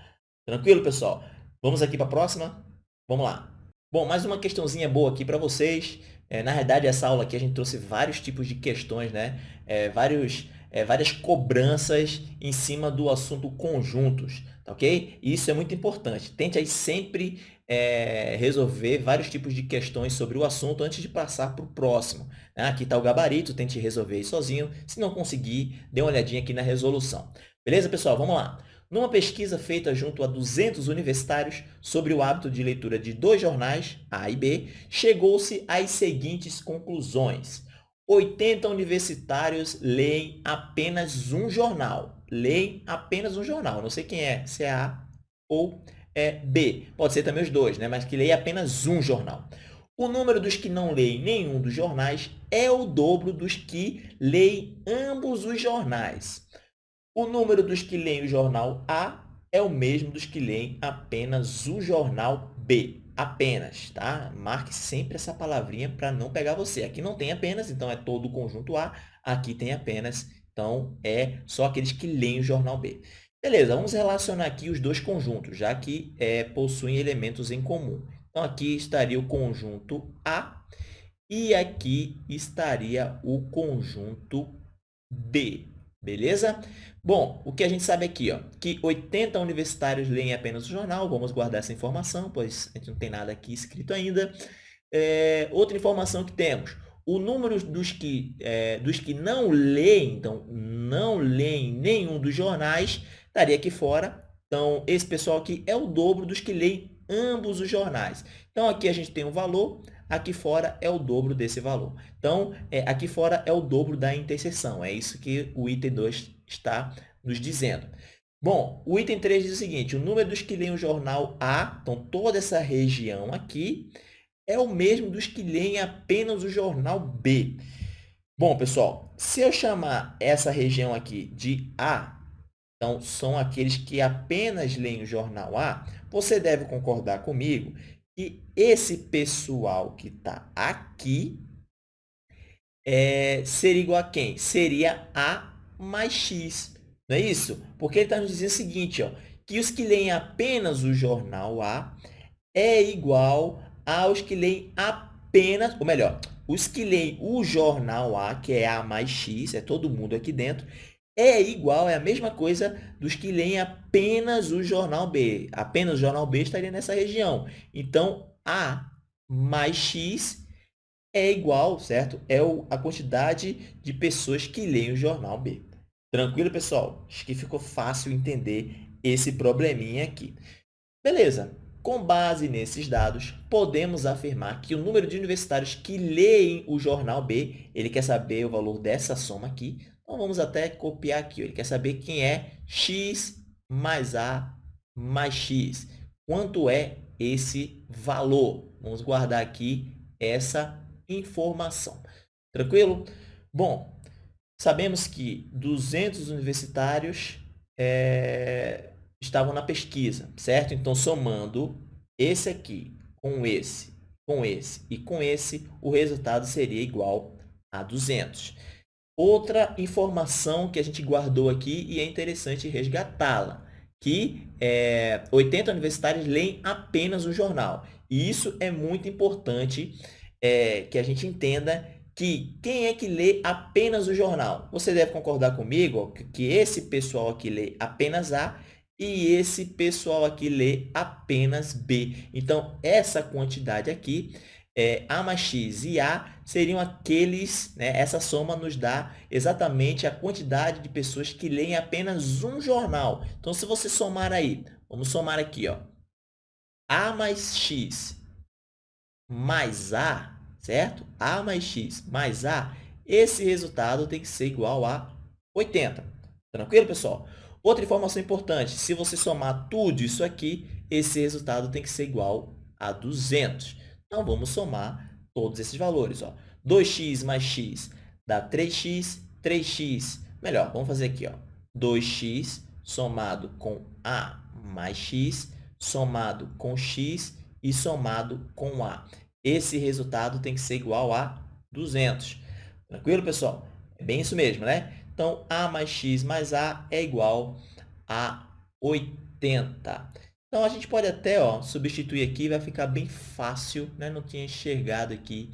Tranquilo, pessoal? Vamos aqui para a próxima? Vamos lá. Bom, mais uma questãozinha boa aqui para vocês. É, na verdade, essa aula aqui a gente trouxe vários tipos de questões, né? É, vários é, várias cobranças em cima do assunto conjuntos, tá ok? E isso é muito importante. Tente aí sempre é, resolver vários tipos de questões sobre o assunto antes de passar para o próximo. Né? Aqui está o gabarito, tente resolver sozinho. Se não conseguir, dê uma olhadinha aqui na resolução. Beleza, pessoal? Vamos lá. Numa pesquisa feita junto a 200 universitários sobre o hábito de leitura de dois jornais, A e B, chegou-se às seguintes conclusões. 80 universitários leem apenas um jornal. Leem apenas um jornal. Não sei quem é, se é A ou é B. Pode ser também os dois, né? mas que leem apenas um jornal. O número dos que não leem nenhum dos jornais é o dobro dos que leem ambos os jornais. O número dos que leem o jornal A é o mesmo dos que leem apenas o jornal B apenas, tá? Marque sempre essa palavrinha para não pegar você. Aqui não tem apenas, então é todo o conjunto A. Aqui tem apenas, então é só aqueles que leem o jornal B. Beleza, vamos relacionar aqui os dois conjuntos, já que é, possuem elementos em comum. Então, aqui estaria o conjunto A e aqui estaria o conjunto B. Beleza? Bom, o que a gente sabe aqui, ó, que 80 universitários leem apenas o jornal, vamos guardar essa informação, pois a gente não tem nada aqui escrito ainda. É, outra informação que temos, o número dos que, é, dos que não leem, então, não leem nenhum dos jornais, estaria aqui fora. Então, esse pessoal aqui é o dobro dos que leem ambos os jornais. Então, aqui a gente tem um valor, aqui fora é o dobro desse valor. Então, é, aqui fora é o dobro da interseção. É isso que o item 2 está nos dizendo. Bom, o item 3 diz o seguinte, o número dos que leem o jornal A, então toda essa região aqui, é o mesmo dos que leem apenas o jornal B. Bom, pessoal, se eu chamar essa região aqui de A, então são aqueles que apenas leem o jornal A, você deve concordar comigo que esse pessoal que está aqui é, seria igual a quem? Seria A mais X, não é isso? Porque ele está nos dizendo o seguinte, ó, que os que leem apenas o jornal A é igual aos que leem apenas, ou melhor, os que leem o jornal A, que é A mais X, é todo mundo aqui dentro, é igual, é a mesma coisa dos que leem apenas o jornal B. Apenas o jornal B estaria nessa região. Então, A mais X é igual, certo? É a quantidade de pessoas que leem o jornal B. Tranquilo, pessoal? Acho que ficou fácil entender esse probleminha aqui. Beleza. Com base nesses dados, podemos afirmar que o número de universitários que leem o jornal B, ele quer saber o valor dessa soma aqui, então, vamos até copiar aqui. Ele quer saber quem é x mais a mais x. Quanto é esse valor? Vamos guardar aqui essa informação. Tranquilo? Bom, sabemos que 200 universitários é, estavam na pesquisa, certo? Então, somando esse aqui com esse, com esse e com esse, o resultado seria igual a 200. Outra informação que a gente guardou aqui e é interessante resgatá-la, que é, 80 universitários leem apenas o jornal. E isso é muito importante é, que a gente entenda que quem é que lê apenas o jornal? Você deve concordar comigo que esse pessoal aqui lê apenas A e esse pessoal aqui lê apenas B. Então, essa quantidade aqui é, A mais X e A seriam aqueles, né, essa soma nos dá exatamente a quantidade de pessoas que leem apenas um jornal. Então, se você somar aí, vamos somar aqui, ó, A mais X mais A, certo? A mais X mais A, esse resultado tem que ser igual a 80. Tranquilo, pessoal? Outra informação importante, se você somar tudo isso aqui, esse resultado tem que ser igual a 200. Então, vamos somar todos esses valores. Ó. 2x mais x dá 3x, 3x. Melhor, vamos fazer aqui. Ó. 2x somado com a mais x, somado com x e somado com a. Esse resultado tem que ser igual a 200. Tranquilo, pessoal? É bem isso mesmo, né? Então, a mais x mais a é igual a 80. Então, a gente pode até ó, substituir aqui, vai ficar bem fácil, né? Não tinha enxergado aqui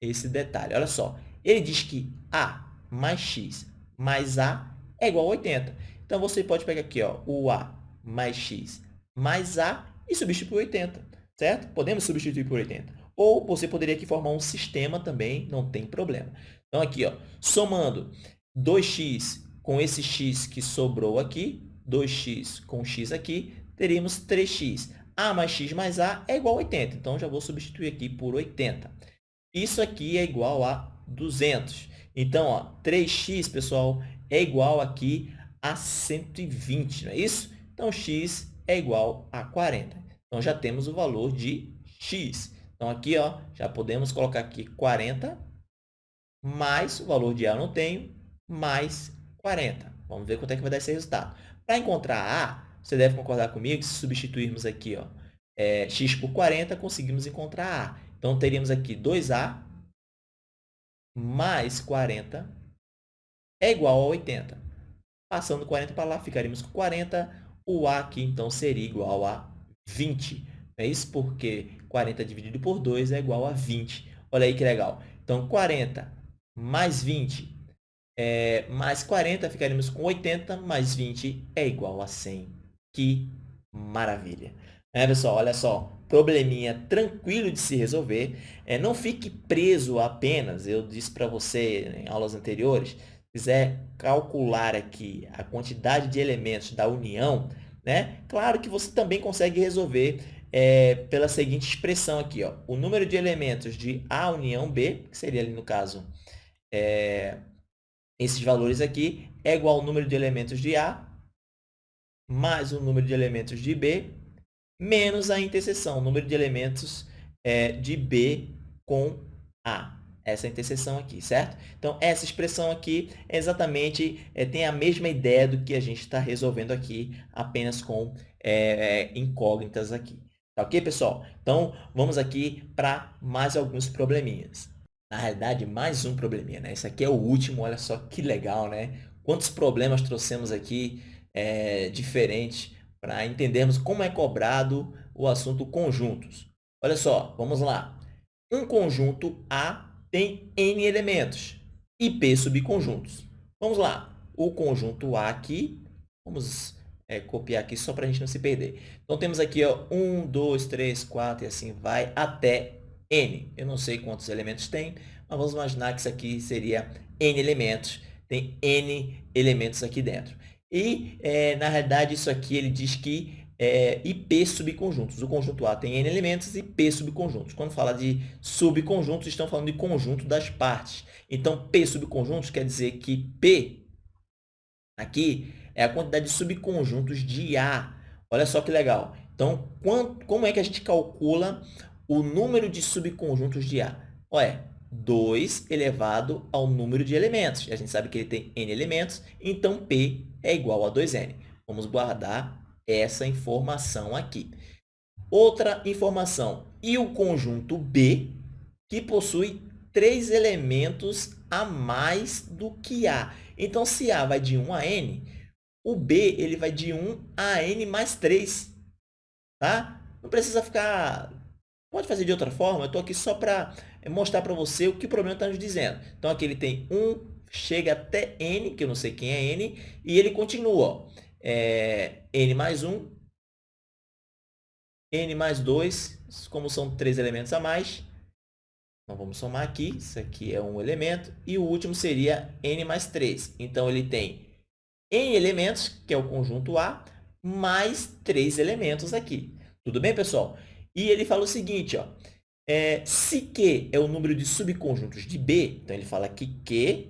esse detalhe. Olha só, ele diz que A mais X mais A é igual a 80. Então, você pode pegar aqui ó, o A mais X mais A e substituir por 80, certo? Podemos substituir por 80. Ou você poderia aqui formar um sistema também, não tem problema. Então, aqui, ó, somando 2x com esse x que sobrou aqui, 2x com x aqui, teríamos 3x. A mais x mais A é igual a 80. Então, já vou substituir aqui por 80. Isso aqui é igual a 200. Então, ó, 3x, pessoal, é igual aqui a 120, não é isso? Então, x é igual a 40. Então, já temos o valor de x. Então, aqui ó, já podemos colocar aqui 40 mais o valor de A eu não tenho, mais 40. Vamos ver quanto é que vai dar esse resultado. Para encontrar A, você deve concordar comigo que se substituirmos aqui ó, é, x por 40, conseguimos encontrar A. Então, teríamos aqui 2A mais 40 é igual a 80. Passando 40 para lá, ficaríamos com 40. O A aqui, então, seria igual a 20. É isso porque 40 dividido por 2 é igual a 20. Olha aí que legal. Então, 40 mais 20 é, mais 40, ficaríamos com 80, mais 20 é igual a 100. Que maravilha! É, pessoal, olha só, probleminha tranquilo de se resolver. É, não fique preso apenas, eu disse para você em aulas anteriores, se quiser calcular aqui a quantidade de elementos da união, né? Claro que você também consegue resolver é, pela seguinte expressão aqui, ó, o número de elementos de A união B, que seria ali no caso é, esses valores aqui, é igual ao número de elementos de A mais o número de elementos de B menos a interseção, o número de elementos é, de B com A. Essa interseção aqui, certo? Então, essa expressão aqui é exatamente é, tem a mesma ideia do que a gente está resolvendo aqui, apenas com é, é incógnitas aqui. Tá ok, pessoal? Então, vamos aqui para mais alguns probleminhas. Na realidade, mais um probleminha, né? Esse aqui é o último, olha só que legal, né? Quantos problemas trouxemos aqui é, diferentes para entendermos como é cobrado o assunto conjuntos. Olha só, vamos lá. Um conjunto A tem N elementos e P subconjuntos. Vamos lá. O conjunto A aqui, vamos é, copiar aqui só para a gente não se perder. Então, temos aqui ó, 1, 2, 3, 4 e assim vai até N. Eu não sei quantos elementos tem, mas vamos imaginar que isso aqui seria N elementos. Tem N elementos aqui dentro. E, é, na realidade, isso aqui ele diz que é IP subconjuntos. O conjunto A tem N elementos e P subconjuntos. Quando fala de subconjuntos, estão falando de conjunto das partes. Então, P subconjuntos quer dizer que P aqui é a quantidade de subconjuntos de A. Olha só que legal. Então, quanto, como é que a gente calcula o número de subconjuntos de A? Olha, 2 elevado ao número de elementos. A gente sabe que ele tem n elementos, então P é igual a 2n. Vamos guardar essa informação aqui. Outra informação, e o conjunto B, que possui três elementos a mais do que A. Então, se A vai de 1 a n, o B ele vai de 1 a n mais 3. Tá? Não precisa ficar... Pode fazer de outra forma, eu estou aqui só para mostrar para você o que o problema está nos dizendo. Então, aqui ele tem 1, chega até n, que eu não sei quem é n, e ele continua. Ó, é, n mais 1, n mais 2, como são três elementos a mais, então, vamos somar aqui, isso aqui é um elemento, e o último seria n mais 3. Então, ele tem n elementos, que é o conjunto A, mais três elementos aqui. Tudo bem, pessoal? E ele fala o seguinte, ó, é, se Q é o número de subconjuntos de B, então ele fala que Q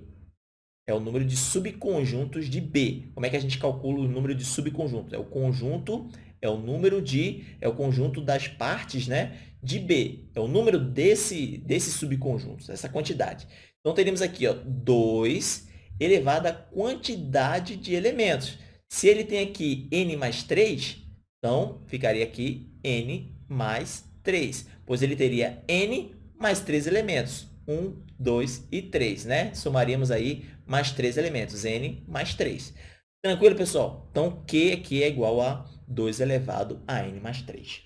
é o número de subconjuntos de B. Como é que a gente calcula o número de subconjuntos? É o conjunto, é o número de, é o conjunto das partes né, de B. É o número desse, desses subconjuntos, essa quantidade. Então, teremos aqui ó, 2 elevado à quantidade de elementos. Se ele tem aqui n mais 3, então ficaria aqui n mais 3, pois ele teria n mais 3 elementos. 1, 2 e 3, né? Somaríamos aí mais 3 elementos, n mais 3. Tranquilo, pessoal? Então, Q aqui é igual a 2 elevado a n mais 3.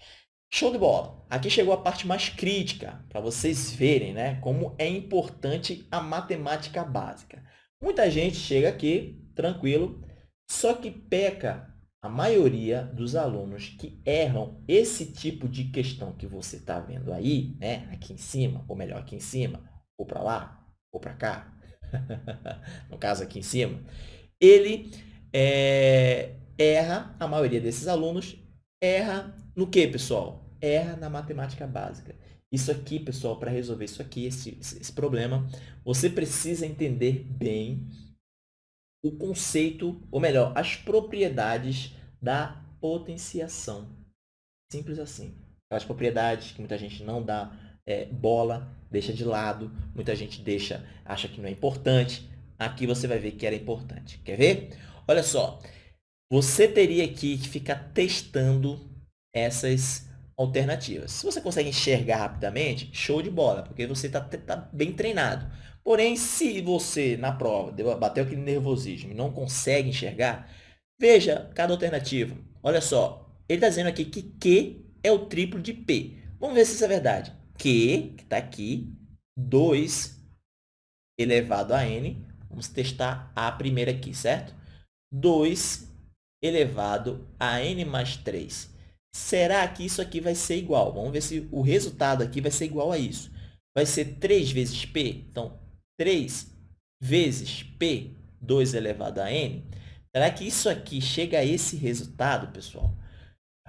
Show de bola! Aqui chegou a parte mais crítica, para vocês verem né, como é importante a matemática básica. Muita gente chega aqui, tranquilo, só que peca a maioria dos alunos que erram esse tipo de questão que você está vendo aí, né? aqui em cima, ou melhor, aqui em cima, ou para lá, ou para cá, no caso aqui em cima, ele é, erra, a maioria desses alunos, erra no que, pessoal? Erra na matemática básica. Isso aqui, pessoal, para resolver isso aqui, esse, esse problema, você precisa entender bem o conceito, ou melhor, as propriedades da potenciação. Simples assim. Aquelas propriedades que muita gente não dá é, bola, deixa de lado, muita gente deixa, acha que não é importante. Aqui você vai ver que era importante. Quer ver? Olha só, você teria aqui que ficar testando essas alternativas. Se você consegue enxergar rapidamente, show de bola, porque você está tá bem treinado. Porém, se você, na prova, bateu aquele nervosismo e não consegue enxergar, veja cada alternativa. Olha só, ele está dizendo aqui que Q é o triplo de P. Vamos ver se isso é verdade. Q, que está aqui, 2 elevado a n. Vamos testar a primeira aqui, certo? 2 elevado a n mais 3. Será que isso aqui vai ser igual? Vamos ver se o resultado aqui vai ser igual a isso. Vai ser 3 vezes p. Então, 3 vezes p, 2 elevado a n. Será que isso aqui chega a esse resultado, pessoal?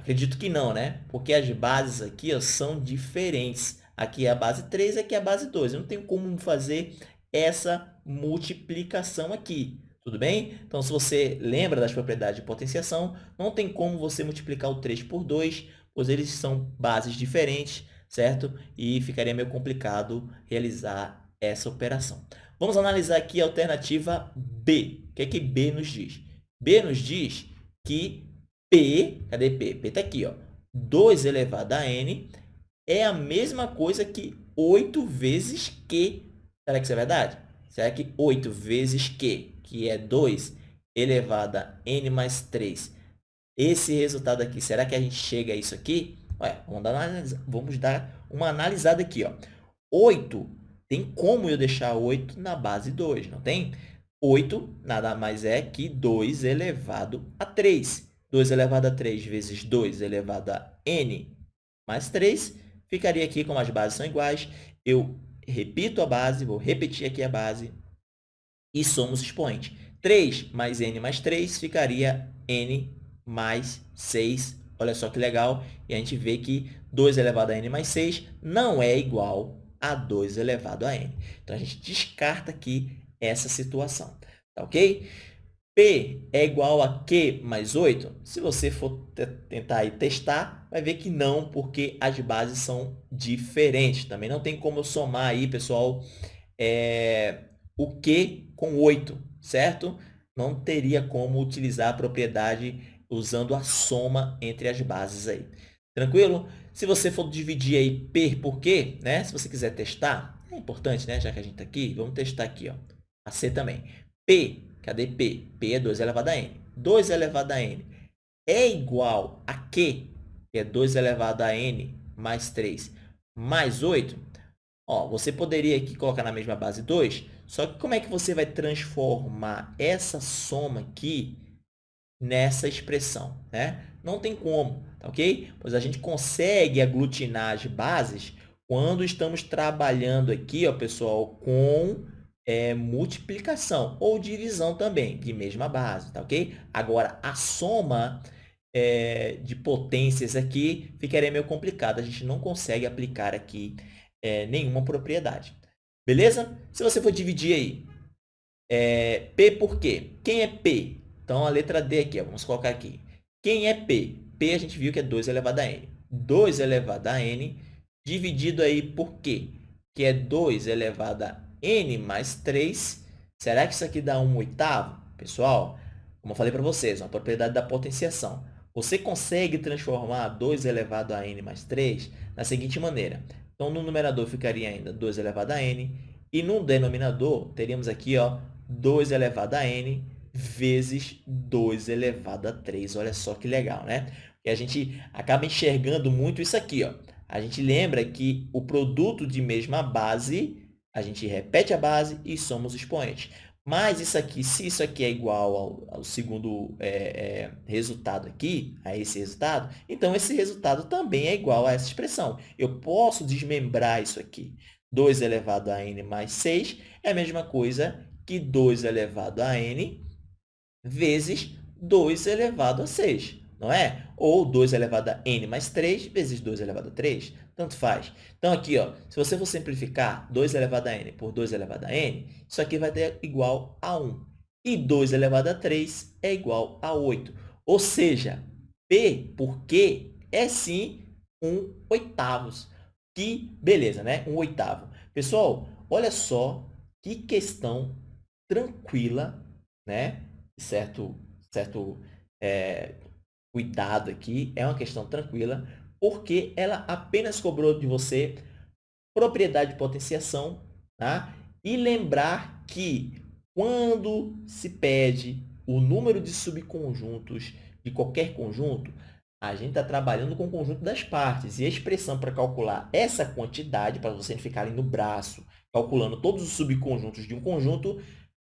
Acredito que não, né? Porque as bases aqui ó, são diferentes. Aqui é a base 3, aqui é a base 2. Eu não tenho como fazer essa multiplicação aqui. Tudo bem? Então, se você lembra das propriedades de potenciação, não tem como você multiplicar o 3 por 2, pois eles são bases diferentes, certo? E ficaria meio complicado realizar essa operação. Vamos analisar aqui a alternativa B. O que é que B nos diz? B nos diz que P, cadê P? P está aqui, ó. 2 elevado a n é a mesma coisa que 8 vezes Q. Será que isso é verdade? Será que 8 vezes Q que é 2 elevado a n mais 3. Esse resultado aqui, será que a gente chega a isso aqui? Ué, vamos, dar uma, vamos dar uma analisada aqui. Ó. 8, tem como eu deixar 8 na base 2, não tem? 8 nada mais é que 2 elevado a 3. 2 elevado a 3 vezes 2 elevado a n mais 3, ficaria aqui, como as bases são iguais, eu repito a base, vou repetir aqui a base, e somos expoente. 3 mais n mais 3 ficaria n mais 6. Olha só que legal. E a gente vê que 2 elevado a n mais 6 não é igual a 2 elevado a n. Então, a gente descarta aqui essa situação. Tá ok? P é igual a Q mais 8? Se você for tentar aí testar, vai ver que não, porque as bases são diferentes. Também não tem como eu somar aí, pessoal, é, o Q com 8, certo? Não teria como utilizar a propriedade usando a soma entre as bases aí. Tranquilo? Se você for dividir aí P por Q, né? Se você quiser testar, é importante, né? Já que a gente está aqui, vamos testar aqui, ó. A C também. P, cadê P? P é 2 elevado a N. 2 elevado a N é igual a Q, que é 2 elevado a N mais 3, mais 8. Ó, você poderia aqui colocar na mesma base 2, só que como é que você vai transformar essa soma aqui nessa expressão? Né? Não tem como, tá ok? Pois a gente consegue aglutinar as bases quando estamos trabalhando aqui, ó, pessoal, com é, multiplicação ou divisão também, de mesma base, tá ok? Agora, a soma é, de potências aqui ficaria meio complicada, a gente não consegue aplicar aqui é, nenhuma propriedade. Beleza? Se você for dividir aí, é, P por quê? Quem é P? Então, a letra D aqui, ó, vamos colocar aqui. Quem é P? P a gente viu que é 2 elevado a N. 2 elevado a N dividido aí por quê? Que é 2 elevado a N mais 3. Será que isso aqui dá 1 oitavo? Pessoal, como eu falei para vocês, uma propriedade da potenciação. Você consegue transformar 2 elevado a N mais 3 na seguinte maneira. Então, no numerador ficaria ainda 2 elevado a n. E no denominador, teríamos aqui ó, 2 elevado a n vezes 2 elevado a 3. Olha só que legal, né? E a gente acaba enxergando muito isso aqui. Ó. A gente lembra que o produto de mesma base, a gente repete a base e somos expoentes. Mas isso aqui, se isso aqui é igual ao, ao segundo é, é, resultado aqui, a esse resultado, então esse resultado também é igual a essa expressão. Eu posso desmembrar isso aqui. 2 elevado a n mais 6 é a mesma coisa que 2 elevado a n vezes 2 elevado a 6 não é? Ou 2 elevado a n mais 3 vezes 2 elevado a 3, tanto faz. Então, aqui, ó, se você for simplificar 2 elevado a n por 2 elevado a n, isso aqui vai ter igual a 1. E 2 elevado a 3 é igual a 8. Ou seja, P por Q é sim 1 oitavos. Que beleza, né? 1 oitavo. Pessoal, olha só que questão tranquila, né? Certo, certo é, cuidado aqui, é uma questão tranquila, porque ela apenas cobrou de você propriedade de potenciação, tá? E lembrar que quando se pede o número de subconjuntos de qualquer conjunto, a gente está trabalhando com o conjunto das partes. E a expressão para calcular essa quantidade, para vocês ficarem no braço, calculando todos os subconjuntos de um conjunto,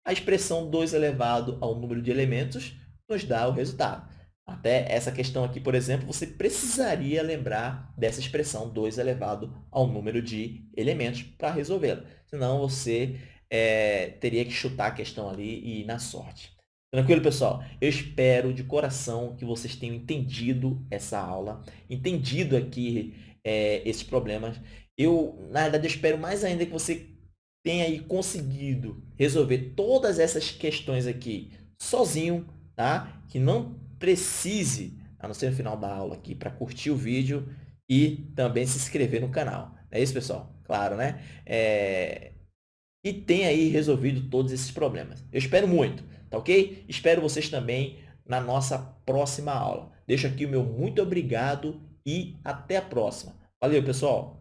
a expressão 2 elevado ao número de elementos nos dá o resultado. Até essa questão aqui, por exemplo, você precisaria lembrar dessa expressão 2 elevado ao número de elementos para resolvê-la. Senão, você é, teria que chutar a questão ali e ir na sorte. Tranquilo, pessoal? Eu espero de coração que vocês tenham entendido essa aula, entendido aqui é, esses problemas. Eu, na verdade, eu espero mais ainda que você tenha aí conseguido resolver todas essas questões aqui sozinho, tá? Que não precise, a não ser no final da aula aqui, para curtir o vídeo e também se inscrever no canal. É isso, pessoal? Claro, né? É... E tenha aí resolvido todos esses problemas. Eu espero muito, tá ok? Espero vocês também na nossa próxima aula. Deixo aqui o meu muito obrigado e até a próxima. Valeu, pessoal!